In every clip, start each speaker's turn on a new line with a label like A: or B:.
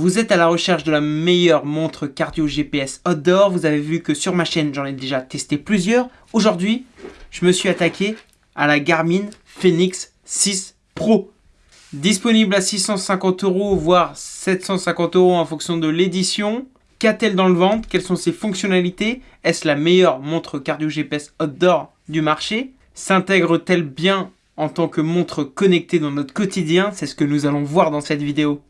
A: Vous êtes à la recherche de la meilleure montre cardio GPS outdoor. Vous avez vu que sur ma chaîne, j'en ai déjà testé plusieurs. Aujourd'hui, je me suis attaqué à la Garmin Fenix 6 Pro. Disponible à 650 euros, voire 750 euros en fonction de l'édition. Qu'a-t-elle dans le ventre? Quelles sont ses fonctionnalités? Est-ce la meilleure montre cardio GPS outdoor du marché? S'intègre-t-elle bien en tant que montre connectée dans notre quotidien? C'est ce que nous allons voir dans cette vidéo.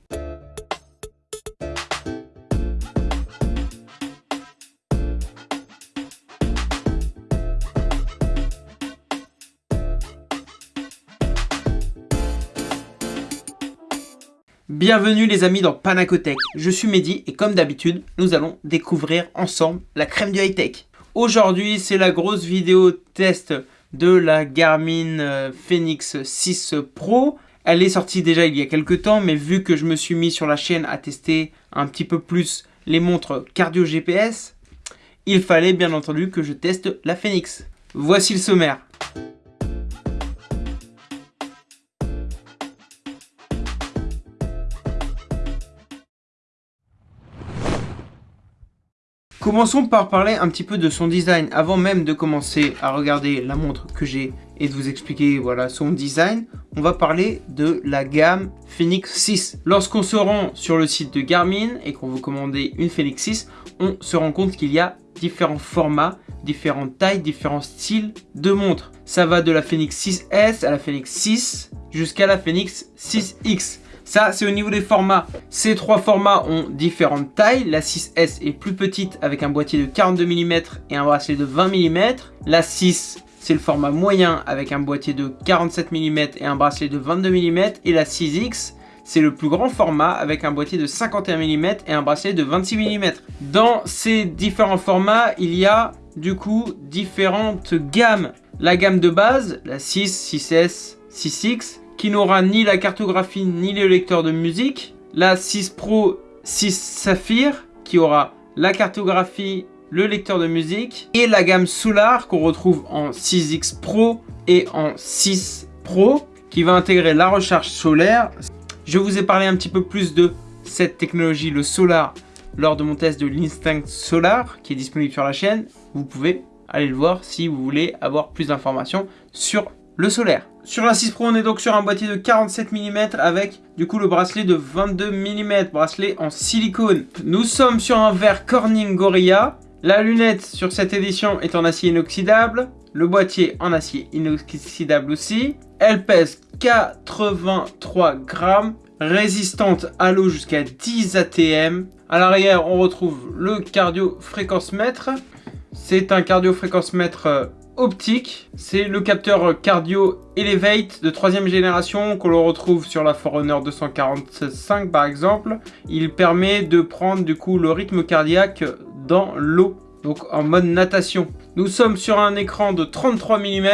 A: Bienvenue les amis dans Panacotech, je suis Mehdi et comme d'habitude, nous allons découvrir ensemble la crème du high-tech. Aujourd'hui, c'est la grosse vidéo test de la Garmin euh, Fenix 6 Pro. Elle est sortie déjà il y a quelques temps, mais vu que je me suis mis sur la chaîne à tester un petit peu plus les montres cardio GPS, il fallait bien entendu que je teste la Fenix. Voici le sommaire. Commençons par parler un petit peu de son design. Avant même de commencer à regarder la montre que j'ai et de vous expliquer voilà son design, on va parler de la gamme Phoenix 6. Lorsqu'on se rend sur le site de Garmin et qu'on veut commander une Phoenix 6, on se rend compte qu'il y a différents formats, différentes tailles, différents styles de montres. Ça va de la Phoenix 6S à la Phoenix 6 jusqu'à la Phoenix 6X. Ça, c'est au niveau des formats. Ces trois formats ont différentes tailles. La 6S est plus petite avec un boîtier de 42 mm et un bracelet de 20 mm. La 6, c'est le format moyen avec un boîtier de 47 mm et un bracelet de 22 mm. Et la 6X, c'est le plus grand format avec un boîtier de 51 mm et un bracelet de 26 mm. Dans ces différents formats, il y a du coup différentes gammes. La gamme de base, la 6, 6S, 6X, qui n'aura ni la cartographie ni le lecteur de musique. La 6 Pro 6 Saphir qui aura la cartographie, le lecteur de musique. Et la gamme Solar qu'on retrouve en 6X Pro et en 6 Pro qui va intégrer la recharge solaire. Je vous ai parlé un petit peu plus de cette technologie, le Solar, lors de mon test de l'Instinct Solar qui est disponible sur la chaîne. Vous pouvez aller le voir si vous voulez avoir plus d'informations sur le solaire. Sur la 6 Pro, on est donc sur un boîtier de 47 mm avec du coup le bracelet de 22 mm, bracelet en silicone. Nous sommes sur un verre Corning Gorilla. La lunette sur cette édition est en acier inoxydable, le boîtier en acier inoxydable aussi. Elle pèse 83 grammes, résistante à l'eau jusqu'à 10 ATM. À l'arrière, on retrouve le cardio fréquence mètre. C'est un cardio fréquence mètre euh, optique. C'est le capteur Cardio Elevate de troisième génération qu'on le retrouve sur la Forerunner 245 par exemple. Il permet de prendre du coup le rythme cardiaque dans l'eau, donc en mode natation. Nous sommes sur un écran de 33 mm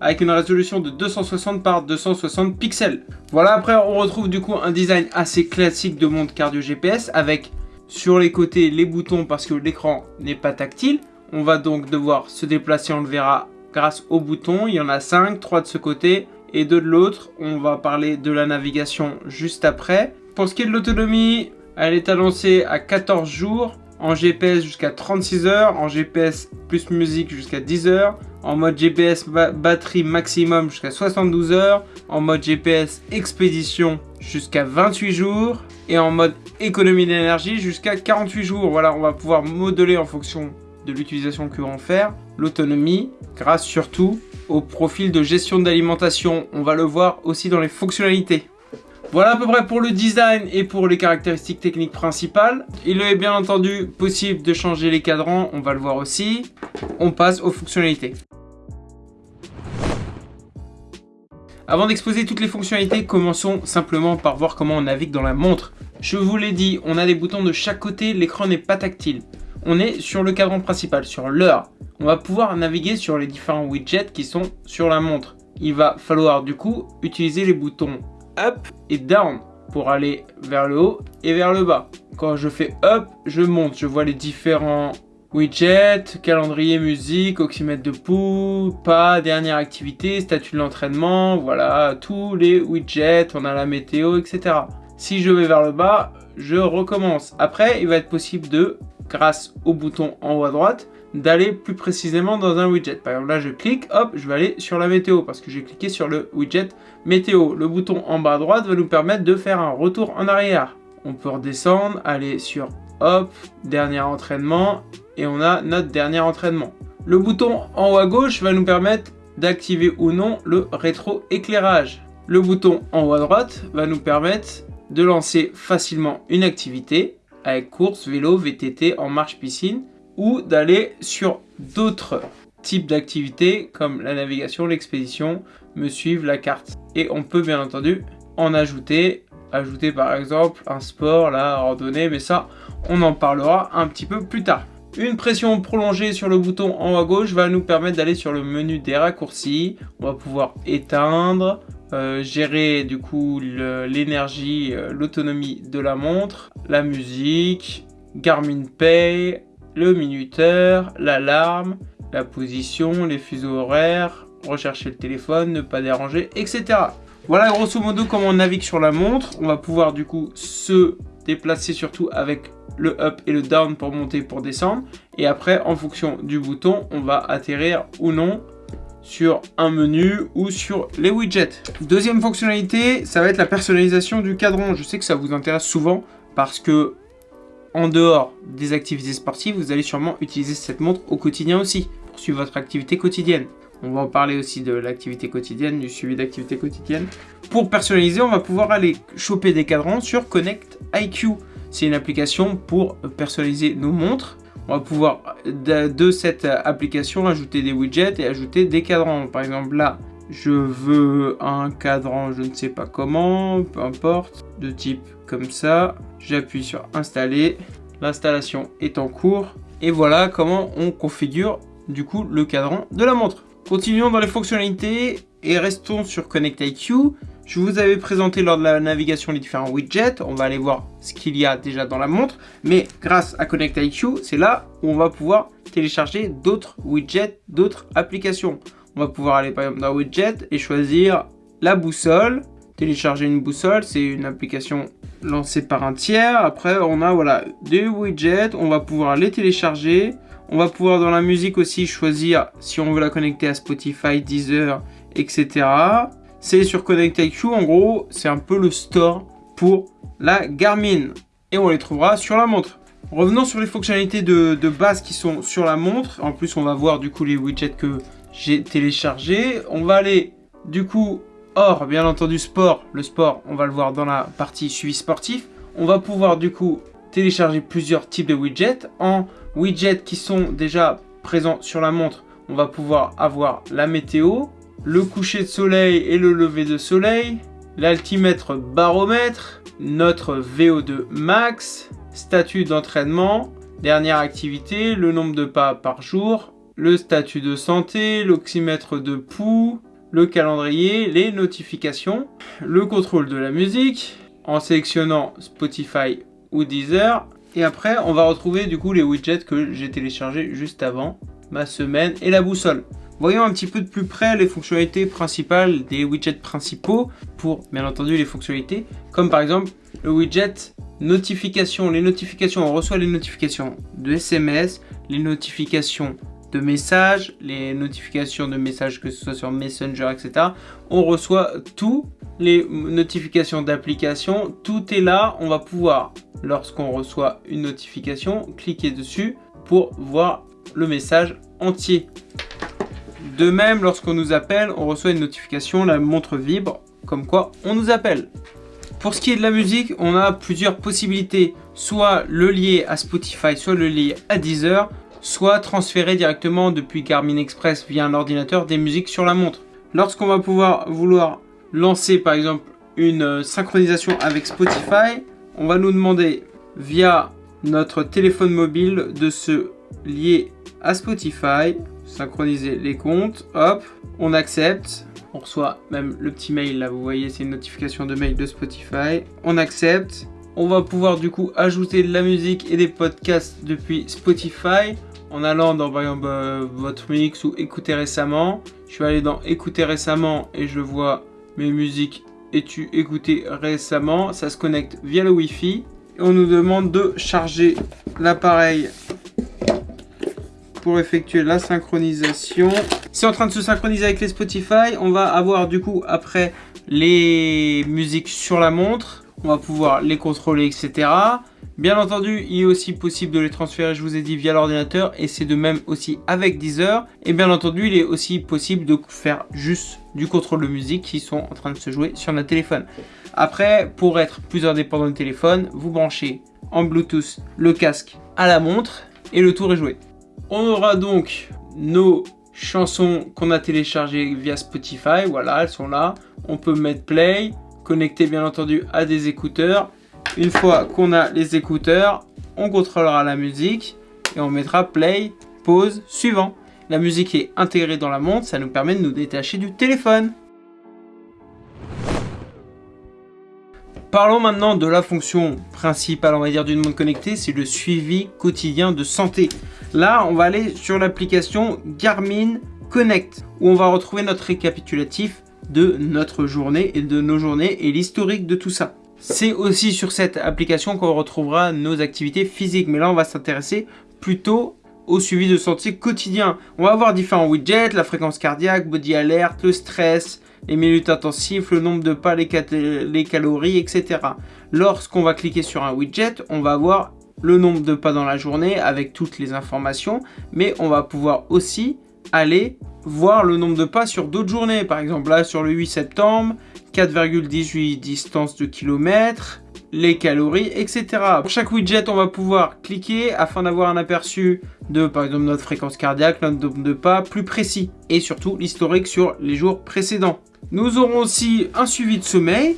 A: avec une résolution de 260 par 260 pixels. Voilà, après on retrouve du coup un design assez classique de montre cardio GPS avec sur les côtés les boutons parce que l'écran n'est pas tactile. On va donc devoir se déplacer, on le verra grâce aux boutons. Il y en a 5, 3 de ce côté et 2 de l'autre. On va parler de la navigation juste après. Pour ce qui est de l'autonomie, elle est annoncée à 14 jours, en GPS jusqu'à 36 heures, en GPS plus musique jusqu'à 10 heures, en mode GPS batterie maximum jusqu'à 72 heures, en mode GPS expédition jusqu'à 28 jours, et en mode économie d'énergie jusqu'à 48 jours. Voilà, on va pouvoir modeler en fonction de l'utilisation que vont faire, l'autonomie, grâce surtout au profil de gestion d'alimentation. On va le voir aussi dans les fonctionnalités. Voilà à peu près pour le design et pour les caractéristiques techniques principales. Il est bien entendu possible de changer les cadrans, on va le voir aussi. On passe aux fonctionnalités. Avant d'exposer toutes les fonctionnalités, commençons simplement par voir comment on navigue dans la montre. Je vous l'ai dit, on a des boutons de chaque côté, l'écran n'est pas tactile on est sur le cadran principal, sur l'heure. On va pouvoir naviguer sur les différents widgets qui sont sur la montre. Il va falloir du coup utiliser les boutons up et down pour aller vers le haut et vers le bas. Quand je fais up, je monte, je vois les différents widgets, calendrier, musique, oxymètre de pouls, pas, dernière activité, statut de l'entraînement, voilà, tous les widgets, on a la météo, etc. Si je vais vers le bas, je recommence. Après, il va être possible de, grâce au bouton en haut à droite, d'aller plus précisément dans un widget. Par exemple, là, je clique, hop, je vais aller sur la météo parce que j'ai cliqué sur le widget météo. Le bouton en bas à droite va nous permettre de faire un retour en arrière. On peut redescendre, aller sur, hop, dernier entraînement et on a notre dernier entraînement. Le bouton en haut à gauche va nous permettre d'activer ou non le rétro-éclairage. Le bouton en haut à droite va nous permettre de lancer facilement une activité avec course, vélo, VTT, en marche piscine ou d'aller sur d'autres types d'activités comme la navigation, l'expédition, me suivre, la carte. Et on peut bien entendu en ajouter, ajouter par exemple un sport, la randonnée, mais ça on en parlera un petit peu plus tard. Une pression prolongée sur le bouton en haut à gauche va nous permettre d'aller sur le menu des raccourcis. On va pouvoir éteindre, euh, gérer du coup l'énergie, euh, l'autonomie de la montre, la musique, Garmin Pay, le minuteur, l'alarme, la position, les fuseaux horaires, rechercher le téléphone, ne pas déranger, etc. Voilà grosso modo comment on navigue sur la montre. On va pouvoir du coup se déplacer surtout avec le up et le down pour monter, pour descendre. Et après, en fonction du bouton, on va atterrir ou non sur un menu ou sur les widgets. Deuxième fonctionnalité, ça va être la personnalisation du cadran. Je sais que ça vous intéresse souvent parce que en dehors des activités sportives, vous allez sûrement utiliser cette montre au quotidien aussi pour suivre votre activité quotidienne. On va en parler aussi de l'activité quotidienne, du suivi d'activité quotidienne. Pour personnaliser, on va pouvoir aller choper des cadrans sur Connect IQ. C'est une application pour personnaliser nos montres on va pouvoir de, cette application ajouter des widgets et ajouter des cadrans. Par exemple là, je veux un cadran, je ne sais pas comment, peu importe, de type comme ça. J'appuie sur installer, l'installation est en cours. Et voilà comment on configure du coup le cadran de la montre. Continuons dans les fonctionnalités et restons sur Connect IQ. Je vous avais présenté lors de la navigation les différents widgets. On va aller voir ce qu'il y a déjà dans la montre. Mais grâce à Connect IQ, c'est là où on va pouvoir télécharger d'autres widgets, d'autres applications. On va pouvoir aller par exemple dans Widget et choisir la boussole. Télécharger une boussole, c'est une application lancée par un tiers. Après, on a voilà des widgets. On va pouvoir les télécharger. On va pouvoir dans la musique aussi choisir si on veut la connecter à Spotify, Deezer, etc c'est sur Connect IQ. En gros, c'est un peu le store pour la Garmin. Et on les trouvera sur la montre. Revenons sur les fonctionnalités de, base qui sont sur la montre. En plus, on va voir du coup les widgets que j'ai téléchargés. On va aller du coup hors, bien entendu, sport. Le sport, on va le voir dans la partie suivi sportif. On va pouvoir du coup télécharger plusieurs types de widgets. En widgets qui sont déjà présents sur la montre, on va pouvoir avoir la météo, le coucher de soleil et le lever de soleil, l'altimètre baromètre, notre VO2 max, statut d'entraînement, dernière activité, le nombre de pas par jour, le statut de santé, l'oxymètre de pouls, le calendrier, les notifications, le contrôle de la musique, en sélectionnant Spotify ou Deezer. Et après, on va retrouver du coup les widgets que j'ai téléchargés juste avant, ma semaine et la boussole. Voyons un petit peu de plus près les fonctionnalités principales des widgets principaux pour bien entendu les fonctionnalités comme par exemple le widget notification. Les notifications, on reçoit les notifications de SMS, les notifications de messages, les notifications de messages que ce soit sur Messenger, etc. On reçoit tout, les notifications d'applications, tout est là. On va pouvoir, lorsqu'on reçoit une notification, cliquer dessus pour voir le message entier. De même, lorsqu'on nous appelle, on reçoit une notification, la montre vibre, comme quoi on nous appelle. Pour ce qui est de la musique, on a plusieurs possibilités. Soit le lier à Spotify, soit le lier à Deezer, soit transférer directement depuis Garmin Express via un ordinateur des musiques sur la montre. Lorsqu'on va pouvoir vouloir lancer par exemple une euh, synchronisation avec Spotify, on va nous demander via notre téléphone mobile de se lier à Spotify synchroniser les comptes, hop, on accepte, on reçoit même le petit mail là, vous voyez, c'est une notification de mail de Spotify, on accepte, on va pouvoir du coup ajouter de la musique et des podcasts depuis Spotify. En allant dans par exemple euh, votre mix ou écouter récemment. Je vais aller dans écouter récemment et je vois mes musiques es-tu écouté récemment? Ça se connecte via le Wi-Fi. Et on nous demande de charger l'appareil pour effectuer la synchronisation. C'est en train de se synchroniser avec les Spotify. On va avoir du coup après les musiques sur la montre. On va pouvoir les contrôler, etc. Bien entendu, il est aussi possible de les transférer, je vous ai dit, via l'ordinateur. Et c'est de même aussi avec Deezer. Et bien entendu, il est aussi possible de faire juste du contrôle de musique qui sont en train de se jouer sur notre téléphone. Après, pour être plus indépendant du téléphone, vous branchez en Bluetooth le casque à la montre et le tour est joué. On aura donc nos chansons qu'on a téléchargées via Spotify. Voilà, elles sont là. On peut mettre play, connecter bien entendu à des écouteurs une fois qu'on a les écouteurs, on contrôlera la musique et on mettra play, pause, suivant. La musique est intégrée dans la montre, ça nous permet de nous détacher du téléphone. Parlons maintenant de la fonction principale, on va dire, d'une montre connectée, c'est le suivi quotidien de santé. Là, on va aller sur l'application Garmin Connect, où on va retrouver notre récapitulatif de notre journée et de nos journées et l'historique de tout ça. C'est aussi sur cette application qu'on retrouvera nos activités physiques. Mais là, on va s'intéresser plutôt au suivi de santé quotidien. On va avoir différents widgets, la fréquence cardiaque, body alert, le stress, les minutes intensives, le nombre de pas, les, les calories, etc. Lorsqu'on va cliquer sur un widget, on va avoir le nombre de pas dans la journée avec toutes les informations, mais on va pouvoir aussi aller voir le nombre de pas sur d'autres journées. Par exemple, là, sur le 8 septembre, 4,18 distance de kilomètres, les calories, etc. Pour chaque widget, on va pouvoir cliquer afin d'avoir un aperçu de, par exemple, notre fréquence cardiaque, notre nombre de pas plus précis et surtout l'historique sur les jours précédents. Nous aurons aussi un suivi de sommeil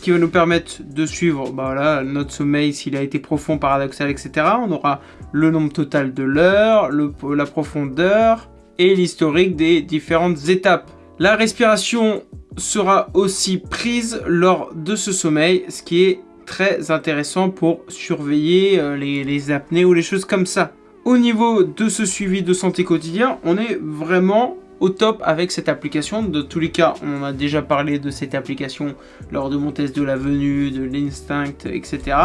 A: qui va nous permettre de suivre bah notre sommeil s'il a été profond, paradoxal, etc. On aura le nombre total de l'heure, la profondeur et l'historique des différentes étapes. La respiration sera aussi prise lors de ce sommeil, ce qui est très intéressant pour surveiller euh, les, apnées ou les choses comme ça. Au niveau de ce suivi de santé quotidien, on est vraiment au top avec cette application. De tous les cas, on a déjà parlé de cette application lors de mon test de la venue, de l'instinct, etc.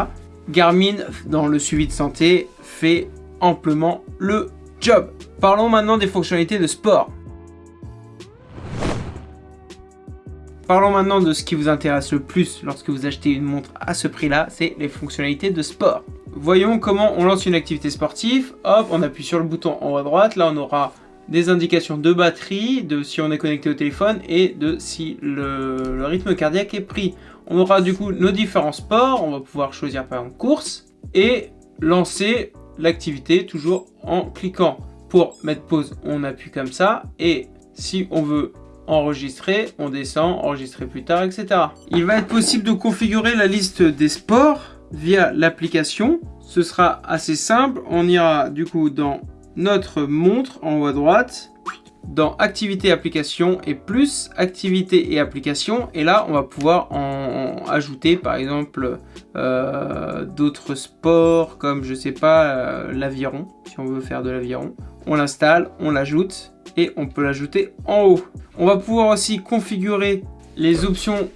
A: Garmin, dans le suivi de santé, fait amplement le job. Parlons maintenant des fonctionnalités de sport. Parlons maintenant de ce qui vous intéresse le plus lorsque vous achetez une montre à ce prix-là, c'est les fonctionnalités de sport. Voyons comment on lance une activité sportive. Hop, on appuie sur le bouton en haut à droite. Là, on aura des indications de batterie, de si on est connecté au téléphone et de si le, rythme cardiaque est pris. On aura du coup nos différents sports. On va pouvoir choisir par exemple course et lancer l'activité toujours en cliquant. Pour mettre pause, on appuie comme ça et si on veut enregistrer, on descend, enregistrer plus tard, etc. Il va être possible de configurer la liste des sports via l'application. Ce sera assez simple. On ira du coup dans notre montre en haut à droite, dans activité application et plus activité et application et là on va pouvoir en, ajouter par exemple euh, d'autres sports comme je sais pas euh, l'aviron si on veut faire de l'aviron on l'installe on l'ajoute et on peut l'ajouter en haut. On va pouvoir aussi configurer les options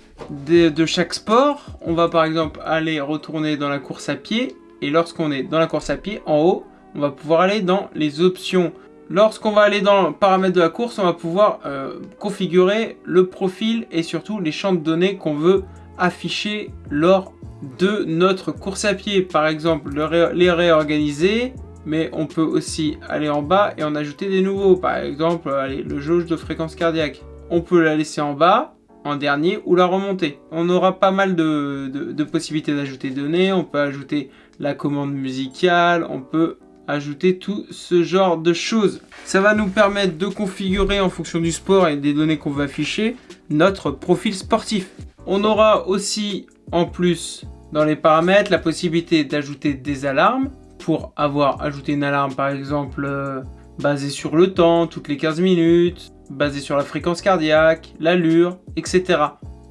A: de, chaque sport. On va par exemple aller retourner dans la course à pied et lorsqu'on est dans la course à pied, en haut, on va pouvoir aller dans les options. Lorsqu'on va aller dans paramètres de la course, on va pouvoir euh, configurer le profil et surtout les champs de données qu'on veut afficher lors de notre course à pied. Par exemple, les réorganiser, mais on peut aussi aller en bas et en ajouter des nouveaux. Par exemple, le jauge de fréquence cardiaque. On peut la laisser en bas, en dernier, ou la remonter. On aura pas mal de, possibilités d'ajouter des données. On peut ajouter la commande musicale, on peut ajouter tout ce genre de choses. Ça va nous permettre de configurer en fonction du sport et des données qu'on veut afficher notre profil sportif. On aura aussi en plus dans les paramètres la possibilité d'ajouter des alarmes pour avoir ajouté une alarme par exemple euh, basée sur le temps, toutes les 15 minutes, basée sur la fréquence cardiaque, l'allure, etc.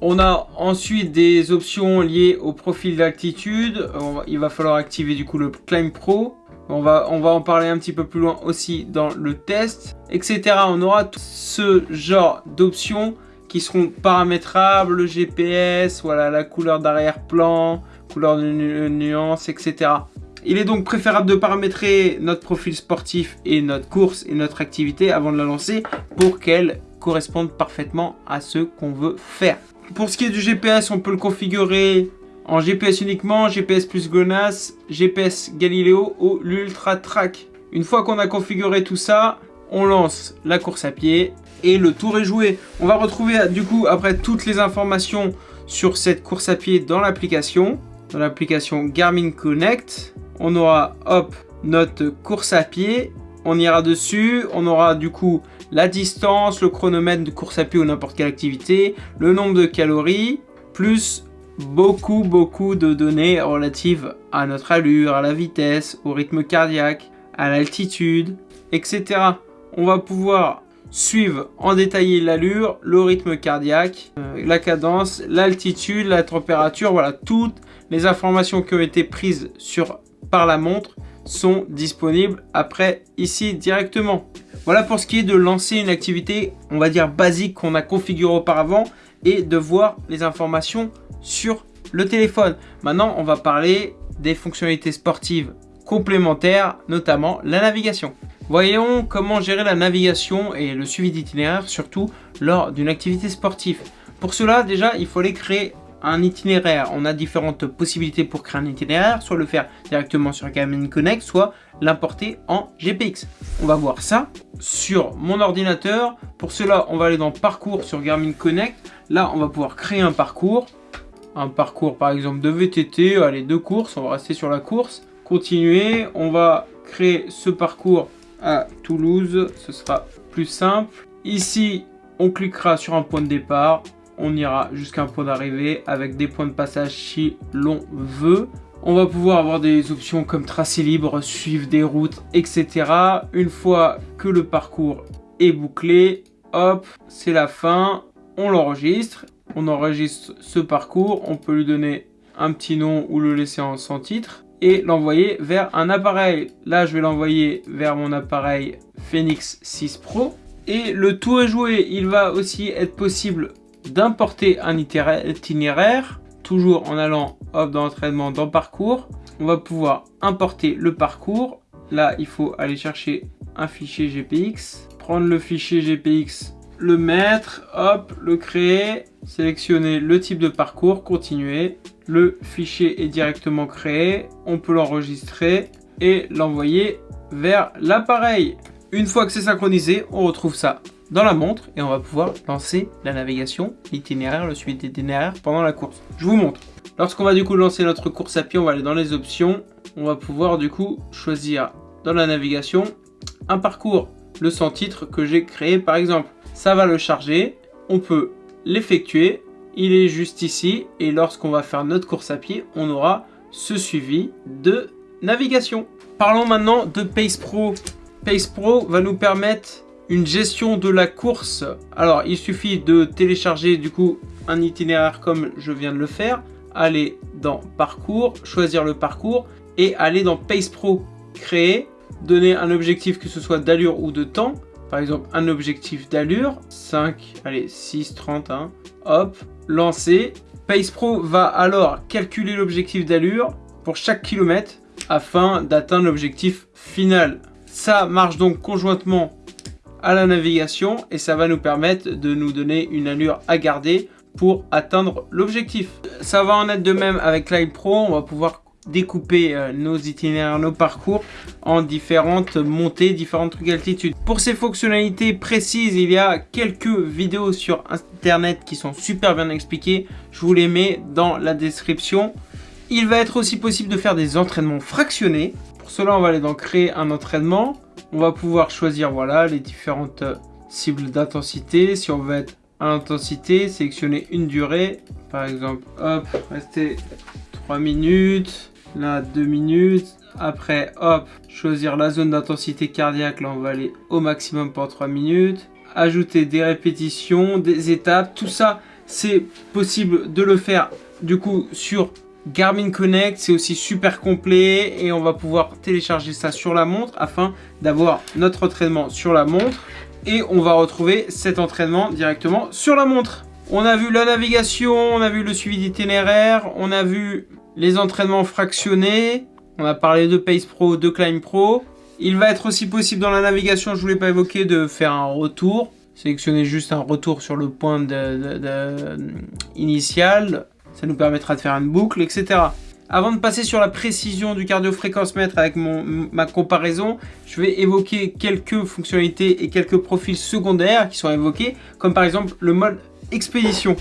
A: On a ensuite des options liées au profil d'altitude. Il va falloir activer du coup le Climb Pro. On va, en parler un petit peu plus loin aussi dans le test, etc. On aura ce genre d'options qui seront paramétrables, le GPS, voilà, la couleur d'arrière-plan, couleur de nuance, etc. Il est donc préférable de paramétrer notre profil sportif et notre course et notre activité avant de la lancer pour qu'elle corresponde parfaitement à ce qu'on veut faire. Pour ce qui est du GPS, on peut le configurer en GPS uniquement, GPS plus GLONASS, GPS Galileo ou l'Ultra Track. Une fois qu'on a configuré tout ça, on lance la course à pied et le tour est joué. On va retrouver du coup après toutes les informations sur cette course à pied dans l'application, dans l'application Garmin Connect. On aura hop notre course à pied, on ira dessus, on aura du coup la distance, le chronomètre de course à pied ou n'importe quelle activité, le nombre de calories, plus beaucoup beaucoup de données relatives à notre allure, à la vitesse, au rythme cardiaque, à l'altitude, etc. On va pouvoir suivre en détaillé l'allure, le rythme cardiaque, euh, la cadence, l'altitude, la température, voilà, toutes les informations qui ont été prises sur, par la montre sont disponibles après ici directement. Voilà pour ce qui est de lancer une activité, on va dire basique qu'on a configuré auparavant et de voir les informations sur le téléphone. Maintenant, on va parler des fonctionnalités sportives complémentaires, notamment la navigation. Voyons comment gérer la navigation et le suivi d'itinéraire, surtout lors d'une activité sportive. Pour cela, déjà, il faut aller créer un itinéraire. On a différentes possibilités pour créer un itinéraire, soit le faire directement sur Garmin Connect, soit l'importer en GPX. On va voir ça sur mon ordinateur. Pour cela, on va aller dans Parcours sur Garmin Connect. Là, on va pouvoir créer un parcours. Un parcours par exemple de VTT, allez, deux courses, on va rester sur la course. Continuer, on va créer ce parcours à Toulouse, ce sera plus simple. Ici, on cliquera sur un point de départ, on ira jusqu'à un point d'arrivée avec des points de passage si l'on veut. On va pouvoir avoir des options comme tracer libre, suivre des routes, etc. Une fois que le parcours est bouclé, hop, c'est la fin, on l'enregistre. On enregistre ce parcours, on peut lui donner un petit nom ou le laisser en sans titre et l'envoyer vers un appareil. Là, je vais l'envoyer vers mon appareil Phoenix 6 Pro. Et le tout est joué. Il va aussi être possible d'importer un itinéraire, toujours en allant hop, dans l'entraînement, dans parcours. On va pouvoir importer le parcours. Là, il faut aller chercher un fichier GPX, prendre le fichier GPX, le mettre, hop, le créer, sélectionner le type de parcours, continuer, le fichier est directement créé, on peut l'enregistrer et l'envoyer vers l'appareil. Une fois que c'est synchronisé, on retrouve ça dans la montre et on va pouvoir lancer la navigation, l'itinéraire, le suivi d'itinéraire pendant la course. Je vous montre. Lorsqu'on va du coup lancer notre course à pied, on va aller dans les options. On va pouvoir du coup choisir dans la navigation un parcours, le sans titre que j'ai créé par exemple. Ça va le charger, on peut l'effectuer il est juste ici et lorsqu'on va faire notre course à pied, on aura ce suivi de navigation. Parlons maintenant de Pace Pro. Pace Pro va nous permettre une gestion de la course. Alors, il suffit de télécharger du coup un itinéraire comme je viens de le faire, aller dans Parcours, choisir le parcours et aller dans Pace Pro, créer, donner un objectif que ce soit d'allure ou de temps. Par exemple, un objectif d'allure, 5, allez, 6, 30, hein, hop, lancer. Pace Pro va alors calculer l'objectif d'allure pour chaque kilomètre afin d'atteindre l'objectif final. Ça marche donc conjointement à la navigation et ça va nous permettre de nous donner une allure à garder pour atteindre l'objectif. Ça va en être de même avec Live Pro, on va pouvoir découper euh, nos itinéraires, nos parcours en différentes montées, différentes altitudes. Pour ces fonctionnalités précises, il y a quelques vidéos sur internet qui sont super bien expliquées. Je vous les mets dans la description. Il va être aussi possible de faire des entraînements fractionnés. Pour cela, on va aller dans créer un entraînement. On va pouvoir choisir voilà les différentes cibles d'intensité. Si on veut être à l'intensité, sélectionner une durée. Par exemple, hop, rester 3 minutes là 2 minutes. Après, hop, choisir la zone d'intensité cardiaque, là on va aller au maximum pour 3 minutes. Ajouter des répétitions, des étapes, tout ça, c'est possible de le faire du coup sur Garmin Connect, c'est aussi super complet et on va pouvoir télécharger ça sur la montre afin d'avoir notre entraînement sur la montre et on va retrouver cet entraînement directement sur la montre. On a vu la navigation, on a vu le suivi d'itinéraire, on a vu les entraînements fractionnés, on a parlé de Pace Pro, de Climb Pro. Il va être aussi possible dans la navigation, je ne voulais pas évoquer, de faire un retour. Sélectionner juste un retour sur le point initial. Ça nous permettra de faire une boucle, etc. Avant de passer sur la précision du cardio-fréquence-mètre avec ma comparaison, je vais évoquer quelques fonctionnalités et quelques profils secondaires qui sont évoqués, comme par exemple le mode expédition.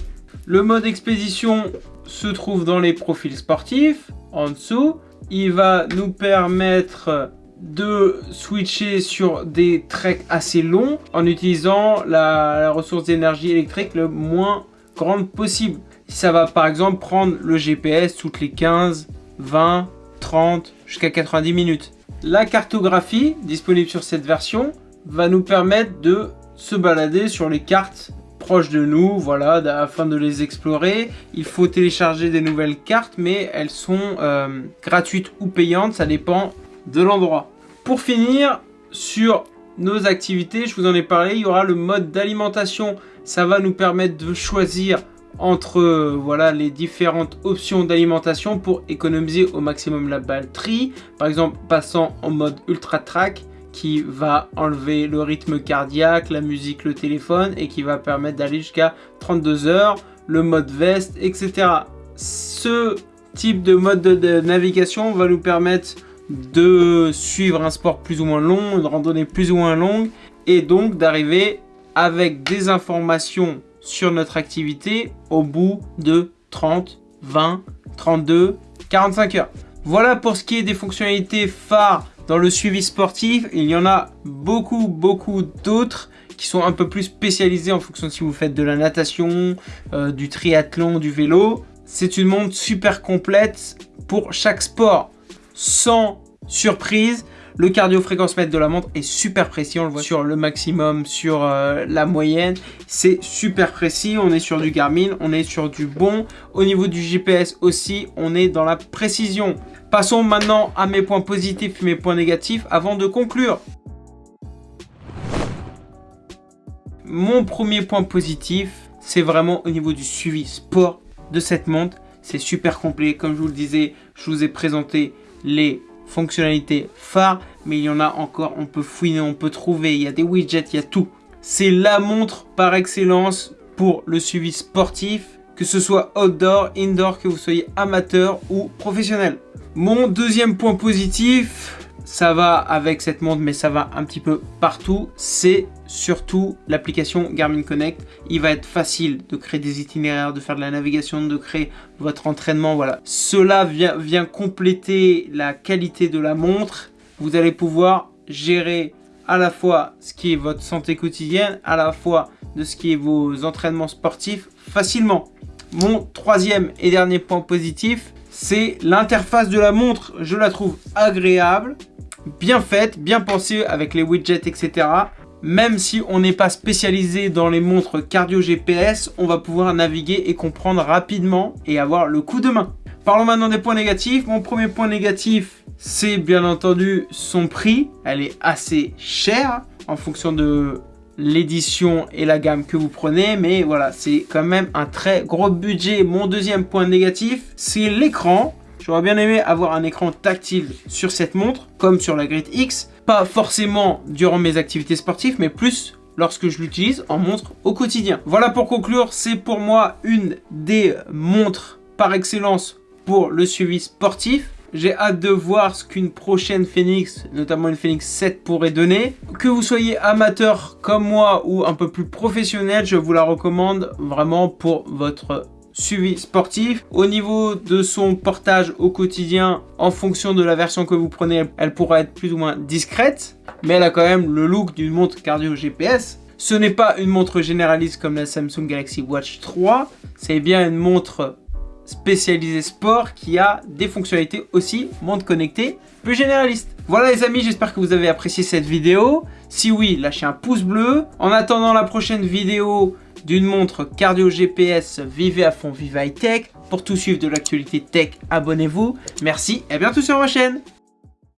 A: Le mode expédition se trouve dans les profils sportifs, en dessous. Il va nous permettre de switcher sur des treks assez longs en utilisant la, la ressource d'énergie électrique le moins grande possible ça va par exemple prendre le GPS toutes les 15, 20, 30, jusqu'à 90 minutes. La cartographie disponible sur cette version va nous permettre de se balader sur les cartes proches de nous, voilà, afin de les explorer. Il faut télécharger des nouvelles cartes, mais elles sont euh, gratuites ou payantes, ça dépend de l'endroit. Pour finir, sur nos activités, je vous en ai parlé, il y aura le mode d'alimentation. Ça va nous permettre de choisir entre voilà les différentes options d'alimentation pour économiser au maximum la batterie. Par exemple, passant en mode ultra track qui va enlever le rythme cardiaque, la musique, le téléphone et qui va permettre d'aller jusqu'à 32 heures, le mode veste, etc. Ce type de mode de navigation va nous permettre de suivre un sport plus ou moins long, une randonnée plus ou moins longue et donc d'arriver avec des informations sur notre activité au bout de 30, 20, 32, 45 heures. Voilà pour ce qui est des fonctionnalités phares dans le suivi sportif. Il y en a beaucoup, beaucoup d'autres qui sont un peu plus spécialisés en fonction de si vous faites de la natation, euh, du triathlon, du vélo. C'est une montre super complète pour chaque sport, sans surprise. Le cardio-fréquence-mètre de la montre est super précis, on le voit sur le maximum, sur euh, la moyenne. C'est super précis, on est sur du Garmin, on est sur du bon. Au niveau du GPS aussi, on est dans la précision. Passons maintenant à mes points positifs et mes points négatifs avant de conclure. Mon premier point positif, c'est vraiment au niveau du suivi sport de cette montre. C'est super complet, comme je vous le disais, je vous ai présenté les fonctionnalités phares, mais il y en a encore, on peut fouiner, on peut trouver, il y a des widgets, il y a tout. C'est la montre par excellence pour le suivi sportif, que ce soit outdoor, indoor, que vous soyez amateur ou professionnel. Mon deuxième point positif, ça va avec cette montre, mais ça va un petit peu partout, c'est surtout l'application Garmin Connect. Il va être facile de créer des itinéraires, de faire de la navigation, de créer votre entraînement. Voilà, Cela vient, vient compléter la qualité de la montre. Vous allez pouvoir gérer à la fois ce qui est votre santé quotidienne, à la fois de ce qui est vos entraînements sportifs facilement. Mon troisième et dernier point positif, c'est l'interface de la montre. Je la trouve agréable bien faite, bien pensée avec les widgets, etc. Même si on n'est pas spécialisé dans les montres cardio GPS, on va pouvoir naviguer et comprendre rapidement et avoir le coup de main. Parlons maintenant des points négatifs. Mon premier point négatif, c'est bien entendu son prix. Elle est assez chère en fonction de l'édition et la gamme que vous prenez mais voilà c'est quand même un très gros budget mon deuxième point négatif c'est l'écran J'aurais bien aimé avoir un écran tactile sur cette montre, comme sur la Grid X. Pas forcément durant mes activités sportives, mais plus lorsque je l'utilise en montre au quotidien. Voilà pour conclure, c'est pour moi une des montres par excellence pour le suivi sportif. J'ai hâte de voir ce qu'une prochaine Phoenix, notamment une Phoenix 7 pourrait donner. Que vous soyez amateur comme moi ou un peu plus professionnel, je vous la recommande vraiment pour votre suivi sportif. Au niveau de son portage au quotidien, en fonction de la version que vous prenez, elle pourra être plus ou moins discrète, mais elle a quand même le look d'une montre cardio GPS. Ce n'est pas une montre généraliste comme la Samsung Galaxy Watch 3, c'est bien une montre spécialisée sport qui a des fonctionnalités aussi montre connectée plus généraliste. Voilà les amis, j'espère que vous avez apprécié cette vidéo. Si oui, lâchez un pouce bleu. En attendant la prochaine vidéo, d'une montre cardio GPS Vivez à fond, vive high tech. Pour tout suivre de l'actualité tech, abonnez-vous. Merci et à bientôt sur ma chaîne.